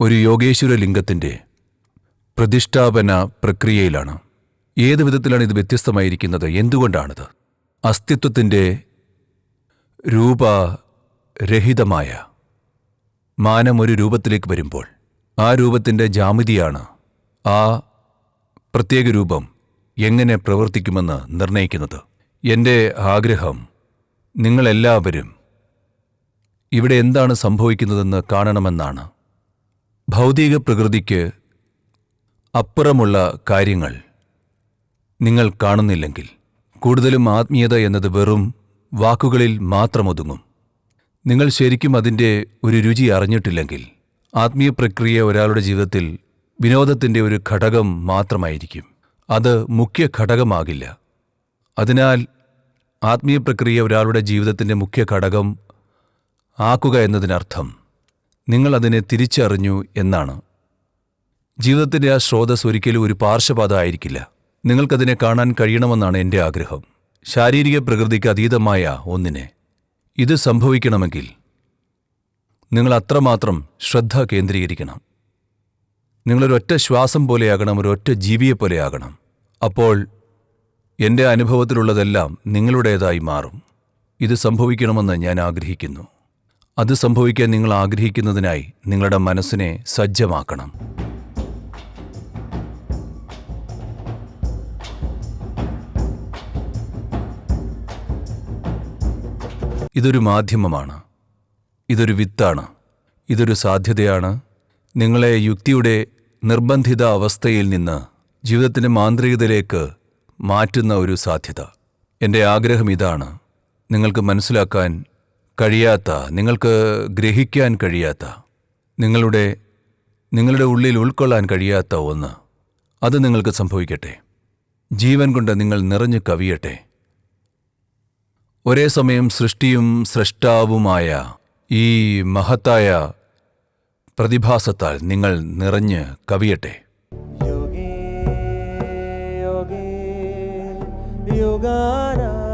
ഒരു യോഗേശ്വര ലിംഗത്തിന്റെ പ്രതിഷ്ഠാപന പ്രക്രിയയിലാണ്. ഏത് വിധത്തിലാണ് ഇത് വ്യത്യസ്തമായിരിക്കുന്നത്? എന്തുകൊണ്ടാണിത്? അസ്തിത്വത്തിന്റെ രൂപരഹിതമായ മാനം ഒരു രൂപത്തിലേക്ക് വരുമ്പോൾ ആ രൂപത്തിന്റെ ജാമിതിയാണ് ആ പ്രത്യേക രൂപം എങ്ങനെ പ്രവർത്തിക്കുമെന്ന് നിർണയിക്കുന്നത് എന്റെ ആഗ്രഹം നിങ്ങളെല്ലാവരും ഇവിടെ എന്താണ് സംഭവിക്കുന്നതെന്ന് കാണണമെന്നാണ്. ഭൗതിക പ്രകൃതിക്ക് അപ്പുറമുള്ള കാര്യങ്ങൾ നിങ്ങൾ കാണുന്നില്ലെങ്കിൽ കൂടുതലും ആത്മീയത എന്നത് വെറും വാക്കുകളിൽ മാത്രമൊതുങ്ങും. നിങ്ങൾ ശരിക്കും അതിന്റെ ഒരു രുചി അറിഞ്ഞിട്ടില്ലെങ്കിൽ ആത്മീയ പ്രക്രിയ ഒരാളുടെ ജീവിതത്തിൽ വിനോദത്തിന്റെ ഒരു ഘടകം മാത്രമായിരിക്കും. അത് മുഖ്യ ഘടകമാകില്ല. അതിനാൽ ആത്മീയ പ്രക്രിയ ഒരാളുടെ ജീവിതത്തിന്റെ മുഖ്യ ഘടകം ആക്കുക എന്നതിനർത്ഥം നിങ്ങൾ അതിനെ തിരിച്ചറിഞ്ഞു എന്നാണ്. ജീവിതത്തിന്റെ ആ സ്രോതസ് ഒരിക്കലും ഒരു പാർശ്വപാത ആയിരിക്കില്ല. നിങ്ങൾക്കതിനെ കാണാൻ കഴിയണമെന്നാണ് എന്റെ ആഗ്രഹം. ശാരീരിക പ്രകൃതിക്ക് അതീതമായ ഒന്നിനെ. ഇത് സംഭവിക്കണമെങ്കിൽ നിങ്ങൾ അത്രമാത്രം ശ്രദ്ധ കേന്ദ്രീകരിക്കണം. നിങ്ങളൊരൊറ്റ ശ്വാസം പോലെയാകണം ഒരൊറ്റ ജീവിയെ പോലെയാകണം. അപ്പോൾ എന്റെ അനുഭവത്തിലുള്ളതെല്ലാം നിങ്ങളുടേതായി മാറും. ഇത് സംഭവിക്കണമെന്ന് ഞാൻ ആഗ്രഹിക്കുന്നു. അത് സംഭവിക്കാൻ നിങ്ങൾ ആഗ്രഹിക്കുന്നതിനായി നിങ്ങളുടെ മനസ്സിനെ സജ്ജമാക്കണം. ഇതൊരു മാധ്യമമാണ്. ഇതൊരു വിത്താണ്. ഇതൊരു സാധ്യതയാണ്. നിങ്ങളെ യുക്തിയുടെ നിർബന്ധിത അവസ്ഥയിൽ നിന്ന് ജീവിതത്തിന്റെ മാന്ത്രികതയിലേക്ക് മാറ്റുന്ന ഒരു സാധ്യത. എന്റെ ആഗ്രഹം ഇതാണ്. നിങ്ങൾക്ക് മനസ്സിലാക്കാൻ കഴിയാത്ത നിങ്ങൾക്ക് ഗ്രഹിക്കാൻ കഴിയാത്ത നിങ്ങളുടെ നിങ്ങളുടെ ഉള്ളിൽ ഉൾക്കൊള്ളാൻ കഴിയാത്ത ഒന്ന് അത് നിങ്ങൾക്ക് സംഭവിക്കട്ടെ ജീവൻ കൊണ്ട് നിങ്ങൾ നിറഞ്ഞു കവിയട്ടെ ഒരേ സമയം സൃഷ്ടിയും സൃഷ്ടാവുമായ ഈ മഹത്തായ പ്രതിഭാസത്താൽ നിങ്ങൾ നിറഞ്ഞ് കവിയട്ടെ Yogana.